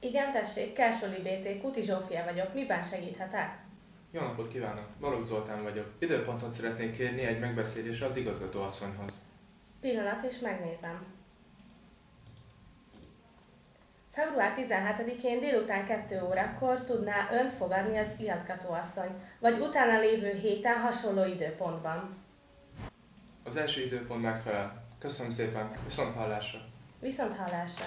Igen, tessék, Kersoli BT, Kuti Zsófia vagyok. Miben segíthetek? Jó napot kívánok! Balogh Zoltán vagyok. Időpontot szeretnék kérni egy megbeszélésre az igazgatóasszonyhoz. Pillanat, és megnézem. Február 17-én délután 2 órakor tudná önt fogadni az igazgatóasszony, vagy utána lévő héten hasonló időpontban. Az első időpont megfelel. Köszönöm szépen, viszont hallásra! Viszont hallásra!